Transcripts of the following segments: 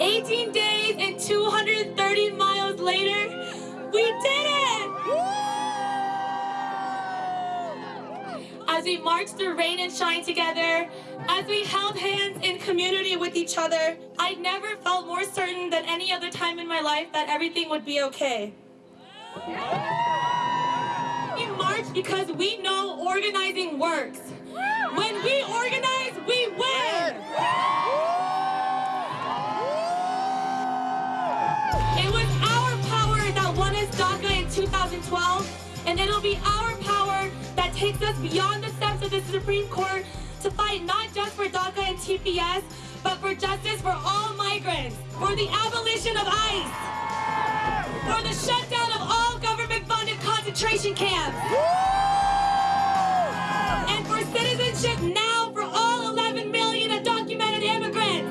18 days and 230 miles later, we did it! As we marched through rain and shine together, as we held hands in community with each other, I never felt more certain than any other time in my life that everything would be okay. We march because we know organizing works. 2012, and it'll be our power that takes us beyond the steps of the Supreme Court to fight not just for DACA and TPS, but for justice for all migrants, for the abolition of ICE, for the shutdown of all government-funded concentration camps, and for citizenship now for all 11 million undocumented immigrants.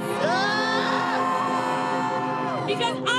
Because I